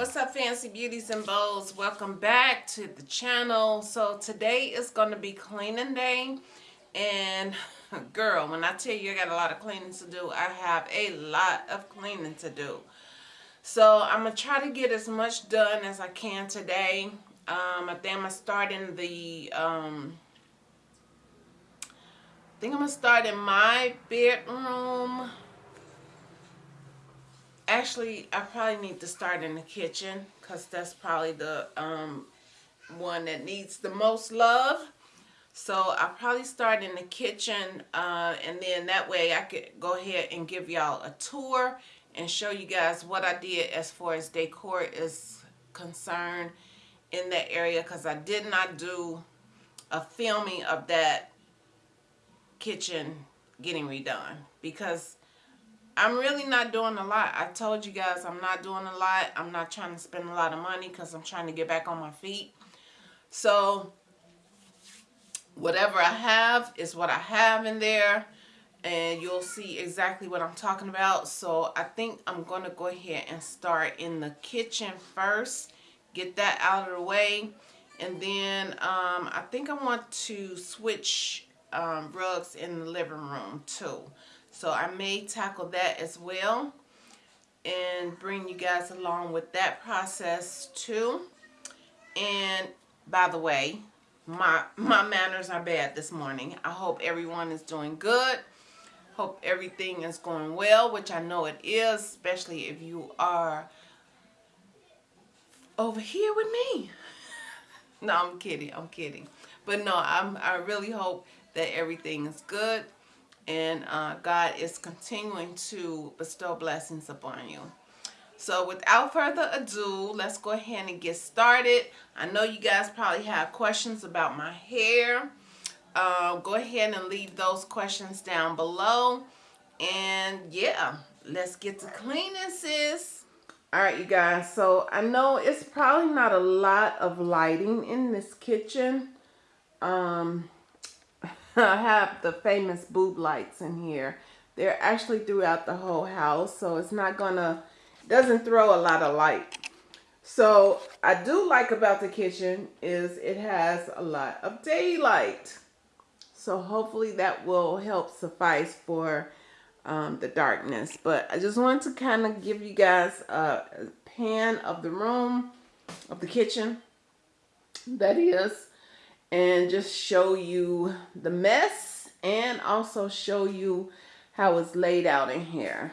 What's up fancy beauties and bows? Welcome back to the channel. So today is going to be cleaning day and girl when I tell you I got a lot of cleaning to do I have a lot of cleaning to do. So I'm going to try to get as much done as I can today. Um, I think I'm going to start in the um, I think I'm going to start in my bedroom actually I probably need to start in the kitchen because that's probably the um, one that needs the most love. So I'll probably start in the kitchen uh, and then that way I could go ahead and give y'all a tour and show you guys what I did as far as decor is concerned in that area because I did not do a filming of that kitchen getting redone. Because I'm really not doing a lot. I told you guys I'm not doing a lot. I'm not trying to spend a lot of money because I'm trying to get back on my feet. So whatever I have is what I have in there and you'll see exactly what I'm talking about. So I think I'm going to go ahead and start in the kitchen first. Get that out of the way. And then um, I think I want to switch um, rugs in the living room too. So I may tackle that as well and bring you guys along with that process too. And by the way, my, my manners are bad this morning. I hope everyone is doing good. Hope everything is going well, which I know it is, especially if you are over here with me. no, I'm kidding. I'm kidding. But no, I'm, I really hope that everything is good and uh, God is continuing to bestow blessings upon you. So without further ado, let's go ahead and get started. I know you guys probably have questions about my hair. Uh, go ahead and leave those questions down below. And yeah, let's get to cleaning, sis. All right, you guys. So I know it's probably not a lot of lighting in this kitchen. Um, I have the famous boob lights in here. They're actually throughout the whole house, so it's not gonna, doesn't throw a lot of light. So I do like about the kitchen is it has a lot of daylight. So hopefully that will help suffice for um, the darkness. But I just wanted to kind of give you guys a pan of the room, of the kitchen, that is and just show you the mess and also show you how it's laid out in here.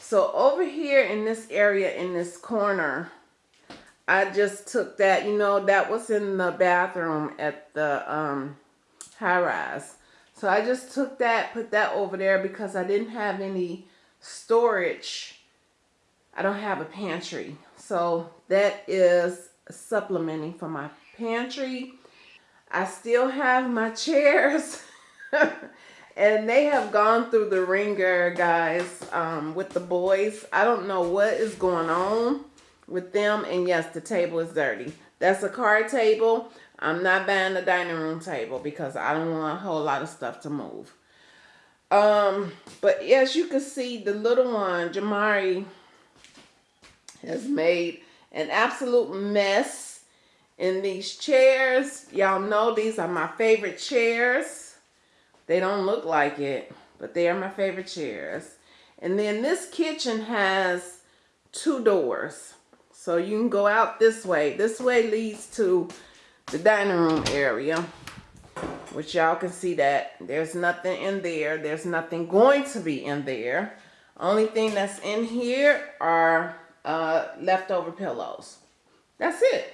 So over here in this area, in this corner, I just took that, you know, that was in the bathroom at the um, high rise. So I just took that, put that over there because I didn't have any storage. I don't have a pantry. So that is supplementing for my pantry I still have my chairs. and they have gone through the ringer, guys, um, with the boys. I don't know what is going on with them. And yes, the table is dirty. That's a card table. I'm not buying a dining room table because I don't want a whole lot of stuff to move. Um, but as you can see, the little one, Jamari, has made an absolute mess in these chairs. Y'all know these are my favorite chairs. They don't look like it, but they are my favorite chairs. And then this kitchen has two doors. So you can go out this way. This way leads to the dining room area, which y'all can see that there's nothing in there. There's nothing going to be in there. Only thing that's in here are uh, leftover pillows. That's it.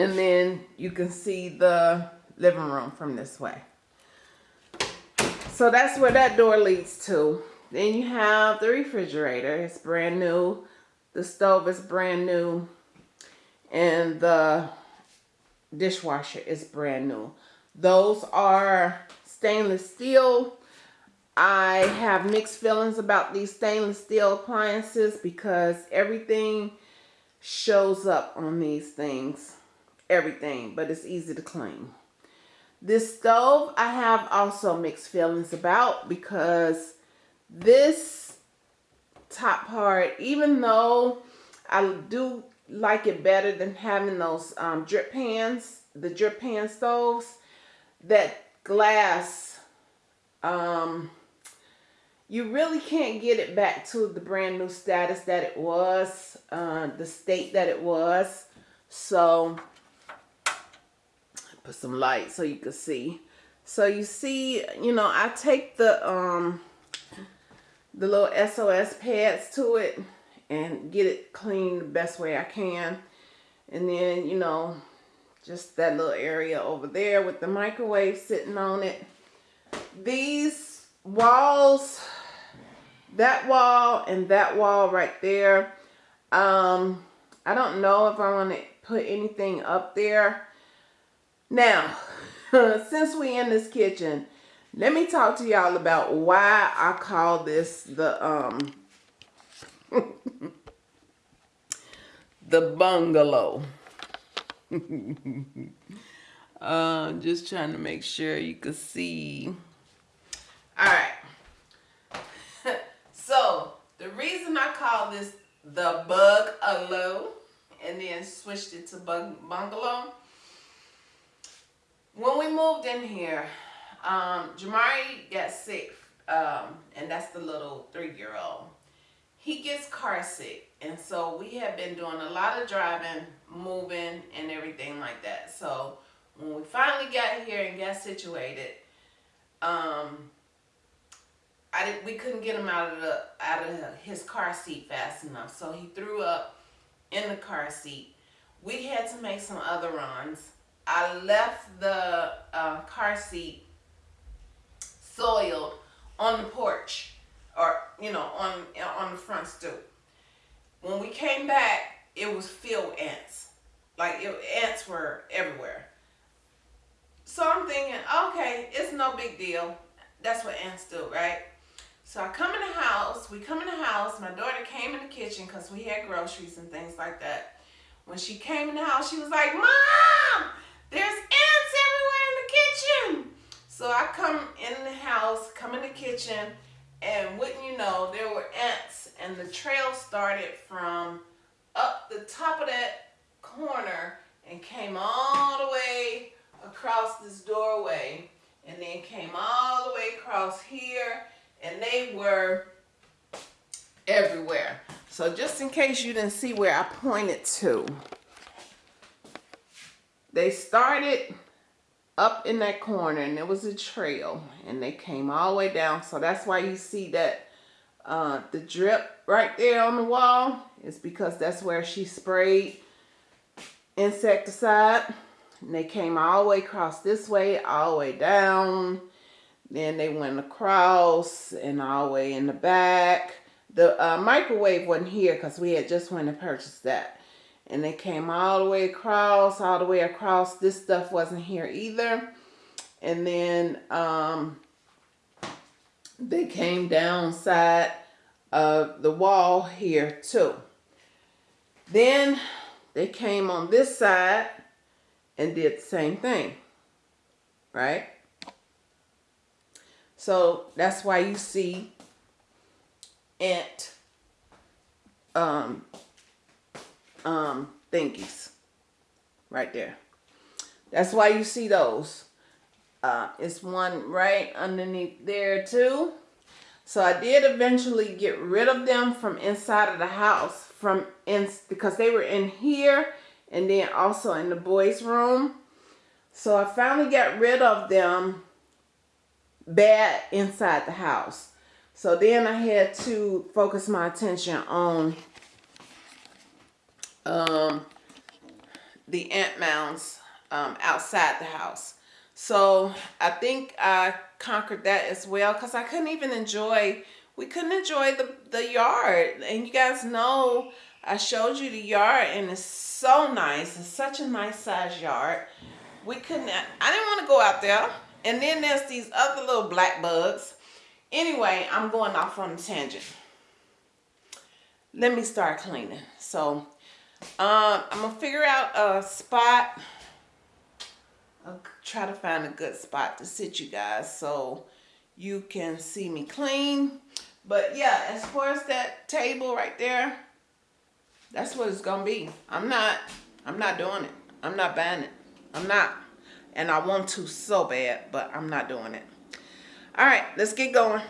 And then you can see the living room from this way. So that's where that door leads to. Then you have the refrigerator. It's brand new. The stove is brand new. And the dishwasher is brand new. Those are stainless steel. I have mixed feelings about these stainless steel appliances because everything shows up on these things everything, but it's easy to clean. This stove I have also mixed feelings about because this top part, even though I do like it better than having those um, drip pans, the drip pan stoves, that glass, um, you really can't get it back to the brand new status that it was, uh, the state that it was. So, put some light so you can see. So you see, you know, I take the, um, the little SOS pads to it and get it clean the best way I can. And then, you know, just that little area over there with the microwave sitting on it. These walls, that wall and that wall right there, um, I don't know if I want to put anything up there. Now, since we in this kitchen, let me talk to y'all about why I call this the um the bungalow. uh, just trying to make sure you can see. All right. so the reason I call this the bug-a-low and then switched it to bug bungalow. When we moved in here, um, Jamari got sick, um, and that's the little three-year-old. He gets car sick, and so we have been doing a lot of driving, moving, and everything like that. So when we finally got here and got situated, um, I did, we couldn't get him out of the out of his car seat fast enough, so he threw up in the car seat. We had to make some other runs. I left the uh, car seat soiled on the porch or, you know, on, on the front stoop. When we came back, it was filled with ants. Like, it, ants were everywhere. So I'm thinking, okay, it's no big deal. That's what ants do, right? So I come in the house, we come in the house, my daughter came in the kitchen because we had groceries and things like that. When she came in the house, she was like, Mom, there's ants everywhere in the kitchen. So I come in the house, come in the kitchen, and wouldn't you know, there were ants, and the trail started from up the top of that corner and came all the way across this doorway, and then came all the way across here, and they were everywhere. So just in case you didn't see where I pointed to, they started up in that corner and there was a trail and they came all the way down. So that's why you see that uh, the drip right there on the wall is because that's where she sprayed insecticide. And they came all the way across this way, all the way down. Then they went across and all the way in the back. The uh, microwave wasn't here because we had just went and purchased that and they came all the way across, all the way across. This stuff wasn't here either. And then um, they came down side of the wall here too. Then they came on this side and did the same thing, right? So that's why you see ant um, um, thingies right there. That's why you see those. Uh, it's one right underneath there too. So I did eventually get rid of them from inside of the house from in because they were in here and then also in the boys room. So I finally got rid of them bad inside the house. So then I had to focus my attention on um, the ant mounds um, outside the house. So I think I conquered that as well because I couldn't even enjoy, we couldn't enjoy the, the yard. And you guys know I showed you the yard and it's so nice. It's such a nice size yard. We couldn't, I didn't want to go out there. And then there's these other little black bugs. Anyway, I'm going off on a tangent. Let me start cleaning. So um, I'm to figure out a spot. I'll try to find a good spot to sit you guys so you can see me clean. But yeah, as far as that table right there, that's what it's gonna be. I'm not, I'm not doing it. I'm not buying it. I'm not. And I want to so bad, but I'm not doing it. All right, let's get going.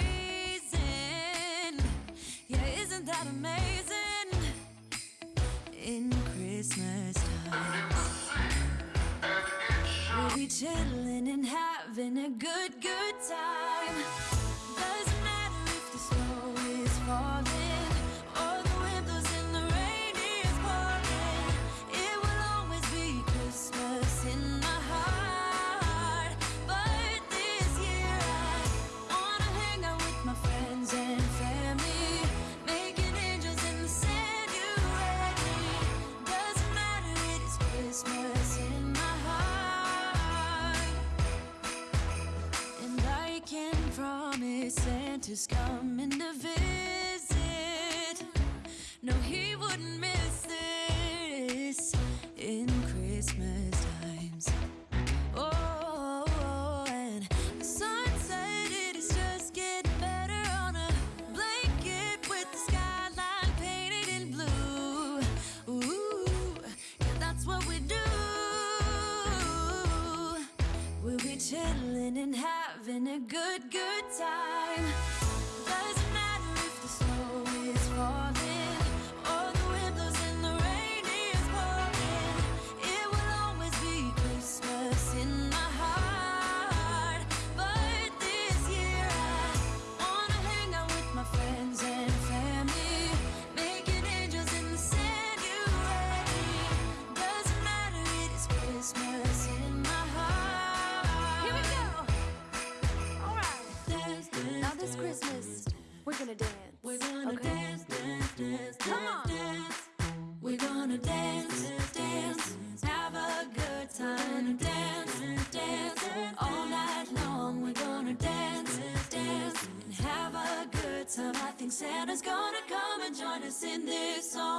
reason. Yeah, isn't that amazing? In Christmas time, we'll be chilling and having a good, good time. think Santa's gonna come and join us in this song.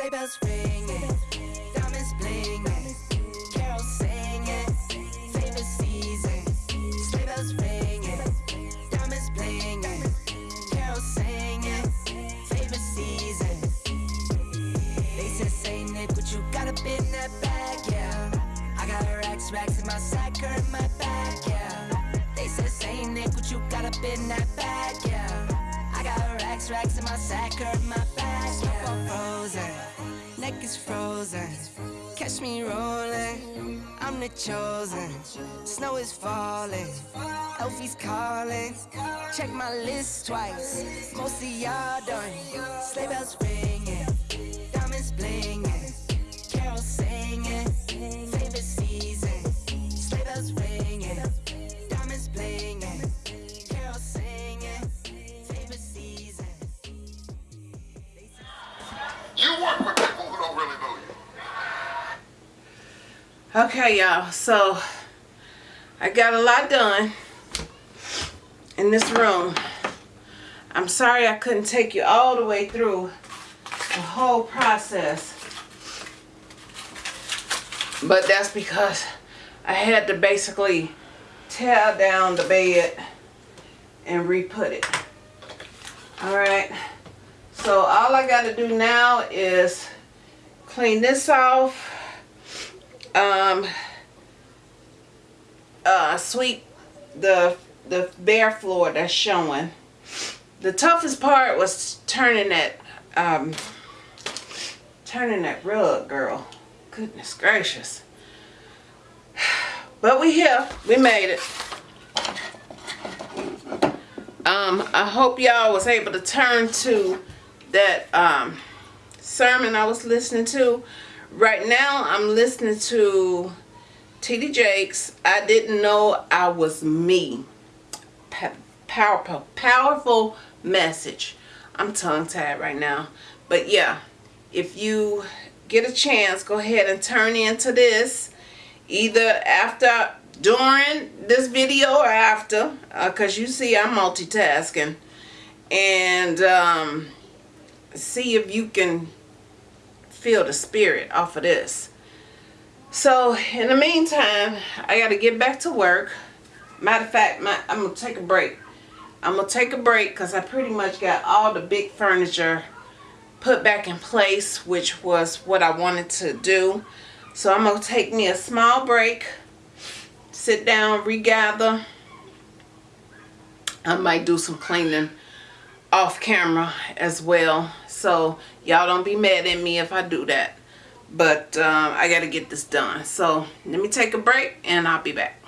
Sleigh bells ringing, diamonds blinging, carols singing, favorite season. Sleigh bells ringing, diamonds blinging, carols singing, favorite season. They said, say Nick, what you got up in that bag, yeah. I got racks, racks in my sack, or in my bag, yeah. They said, say Nick, what you got up in that bag, yeah. I got racks, racks in my sack, or in my is frozen. Catch me rolling, I'm the chosen. Snow is falling, Elfie's calling. Check my list twice, most of y'all done. Sleigh bells ringing, Okay, y'all. So I got a lot done in this room. I'm sorry I couldn't take you all the way through the whole process. But that's because I had to basically tear down the bed and re-put it. Alright. So all I got to do now is clean this off um uh sweep the the bare floor that's showing. The toughest part was turning that um turning that rug girl. Goodness gracious. But we here. We made it. Um i hope y'all was able to turn to that um sermon i was listening to Right now, I'm listening to T.D. Jakes. I didn't know I was me. Powerful, powerful message. I'm tongue tied right now. But yeah, if you get a chance, go ahead and turn into this. Either after, during this video or after. Because you see I'm multitasking. And um, see if you can feel the spirit off of this. So in the meantime, I got to get back to work. Matter of fact, my, I'm going to take a break. I'm going to take a break because I pretty much got all the big furniture put back in place, which was what I wanted to do. So I'm going to take me a small break, sit down, regather. I might do some cleaning off camera as well so y'all don't be mad at me if I do that. But um, I got to get this done. So let me take a break and I'll be back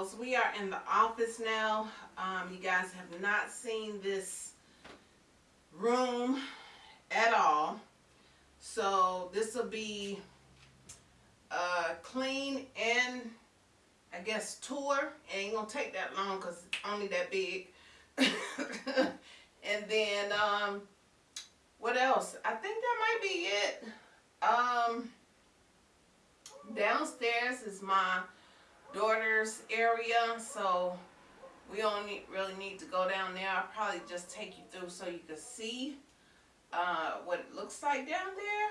We are in the office now. Um, you guys have not seen this room at all. So this will be a clean and I guess tour. It ain't gonna take that long because it's only that big. and then um, what else? I think that might be it. Um, downstairs is my daughter's area, so we don't need, really need to go down there. I'll probably just take you through so you can see uh, what it looks like down there.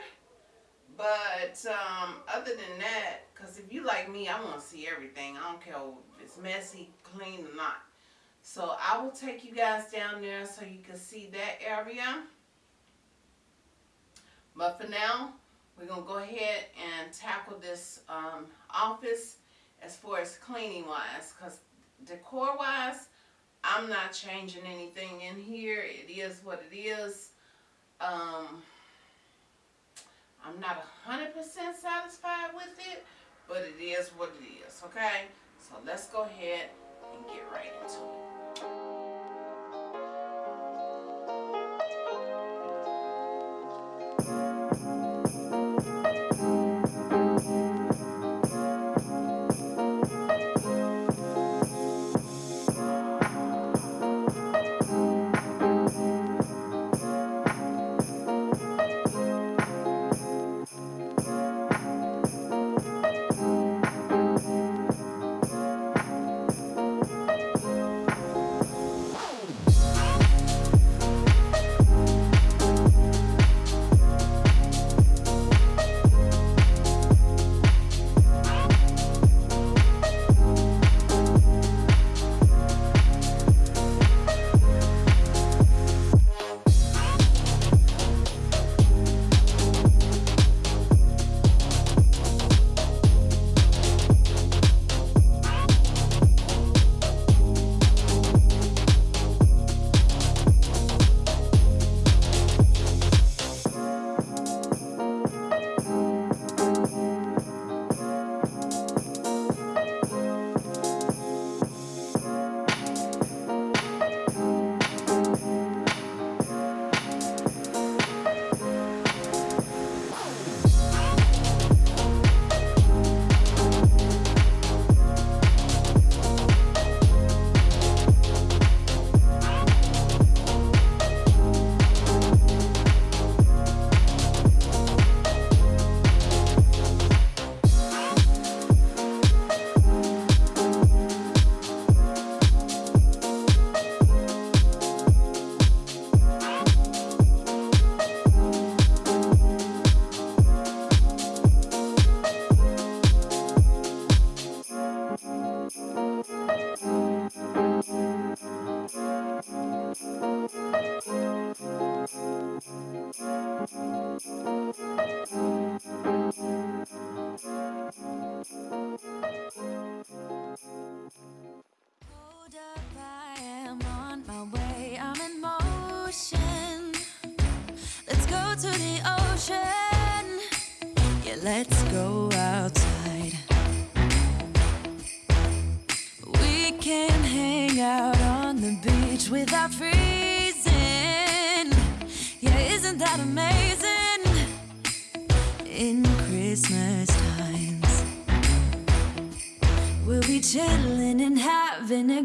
But um, other than that, because if you like me, I want to see everything. I don't care if it's messy, clean or not. So I will take you guys down there so you can see that area. But for now, we're going to go ahead and tackle this um, office as far as cleaning wise. Because decor wise, I'm not changing anything in here. It is what it is. Um, I'm not a 100% satisfied with it, but it is what it is, okay? So let's go ahead and get right into it. Without freezing. Yeah, isn't that amazing? In Christmas times. We'll be chilling and having a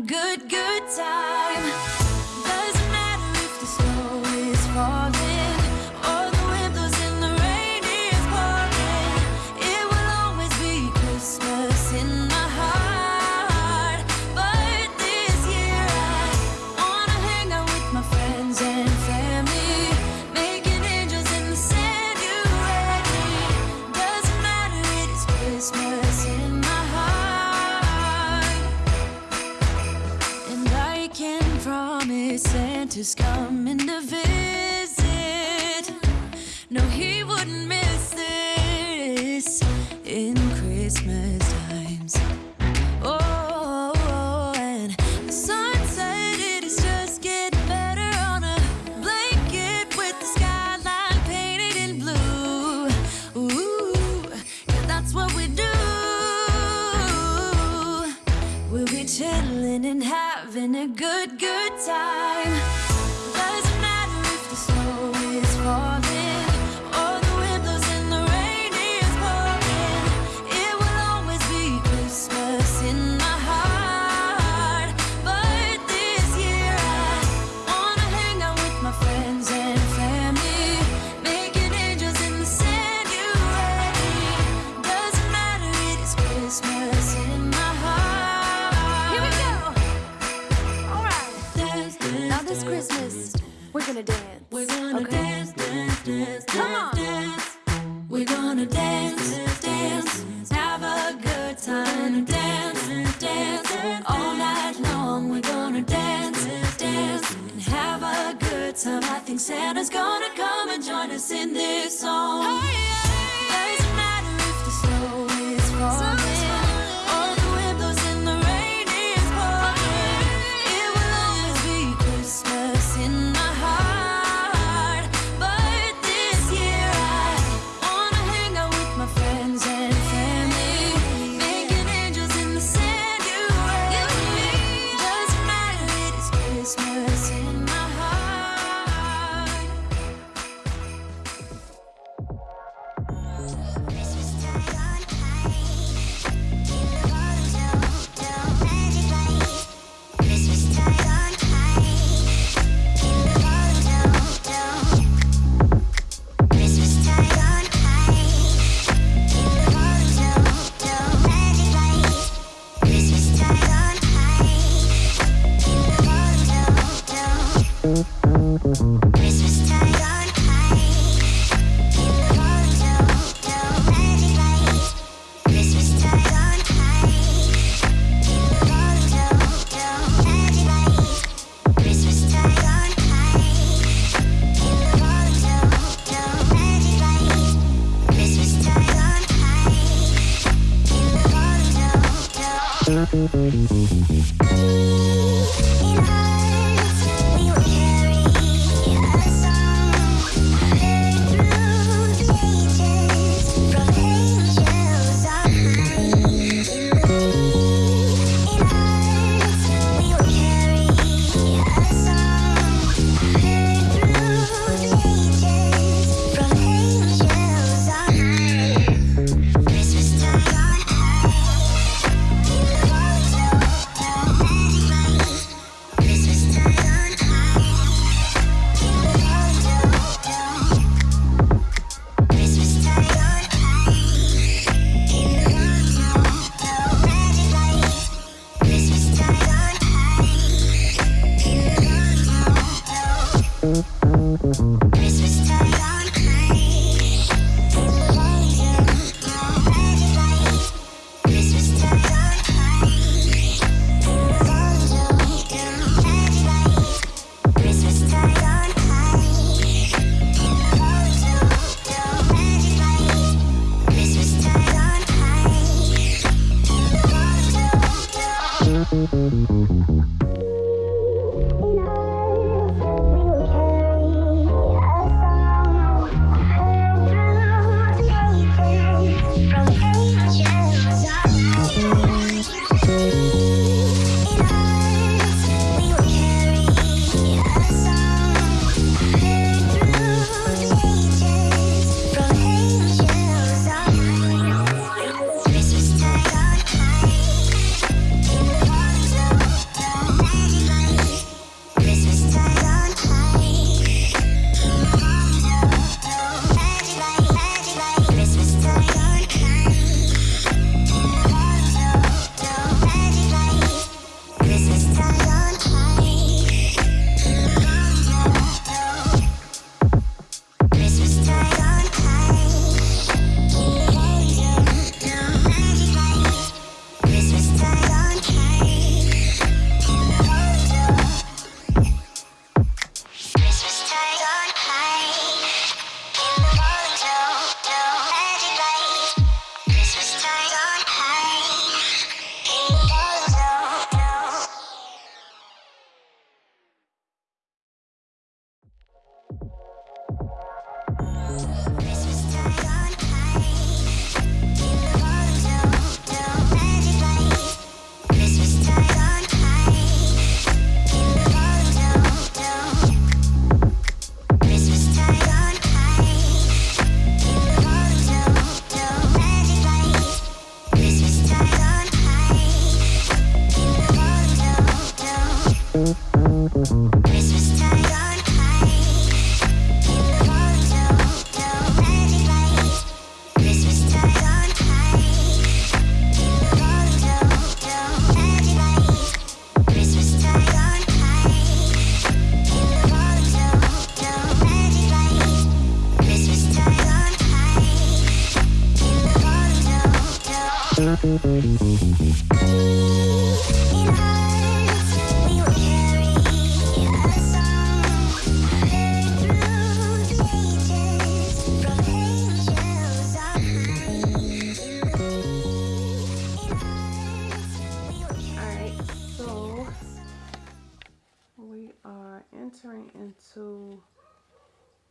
into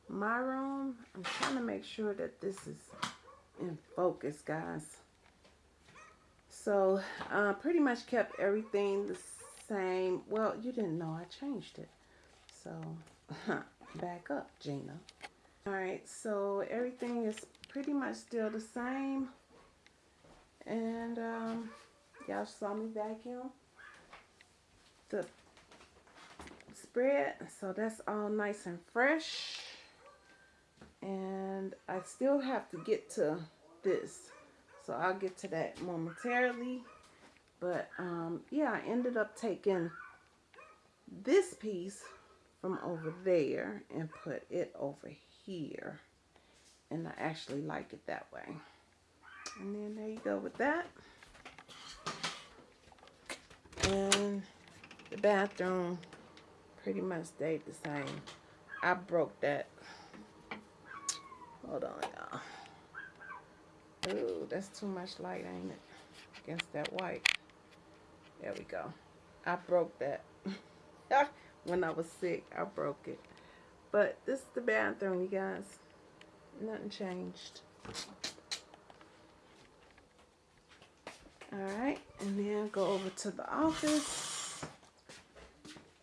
my room. I'm trying to make sure that this is in focus, guys. So, uh, pretty much kept everything the same. Well, you didn't know I changed it. So, back up, Gina. Alright, so everything is pretty much still the same. And, um, y'all saw me vacuum the spread so that's all nice and fresh and I still have to get to this so I'll get to that momentarily but um yeah I ended up taking this piece from over there and put it over here and I actually like it that way and then there you go with that and the bathroom pretty much stayed the same. I broke that. Hold on, y'all. Ooh, that's too much light, ain't it? Against that white. There we go. I broke that. when I was sick, I broke it. But this is the bathroom, you guys. Nothing changed. Alright, and then go over to the office.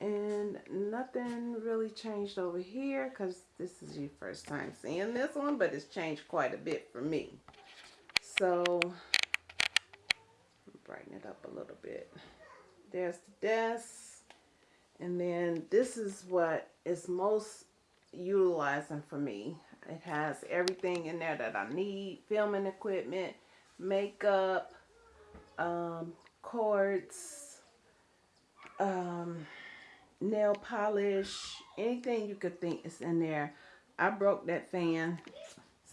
And nothing really changed over here because this is your first time seeing this one, but it's changed quite a bit for me. So, brighten it up a little bit. There's the desk. And then this is what is most utilizing for me. It has everything in there that I need. Filming equipment, makeup, um, cords, um, nail polish, anything you could think is in there. I broke that fan,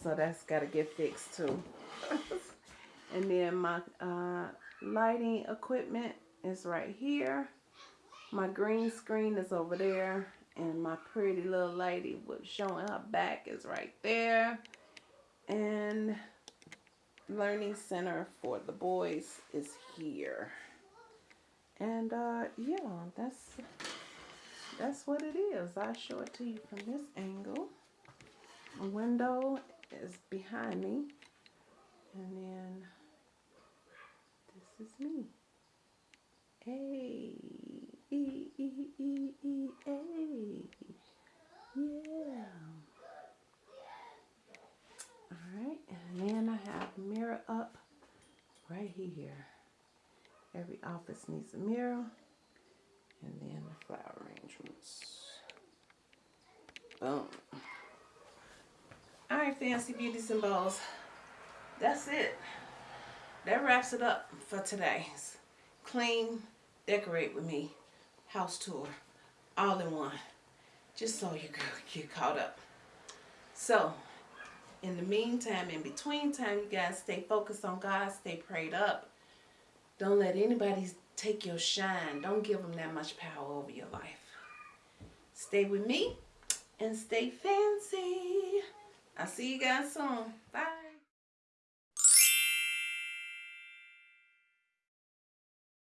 so that's got to get fixed too. and then my uh, lighting equipment is right here. My green screen is over there. And my pretty little lady with showing her back is right there. And learning center for the boys is here. And uh, yeah, that's that's what it is. I'll show it to you from this angle. The window is behind me. And then this is me. Hey. E, e, e, e, hey. Yeah. Alright, and then I have mirror up right here. Every office needs a mirror. And then the flower arrangements. Boom. Alright, fancy beauties and balls. That's it. That wraps it up for today's clean, decorate with me house tour. All in one. Just so you get caught up. So, in the meantime, in between time, you guys stay focused on God, stay prayed up. Don't let anybody take your shine. Don't give them that much power over your life. Stay with me and stay fancy. I'll see you guys soon. Bye.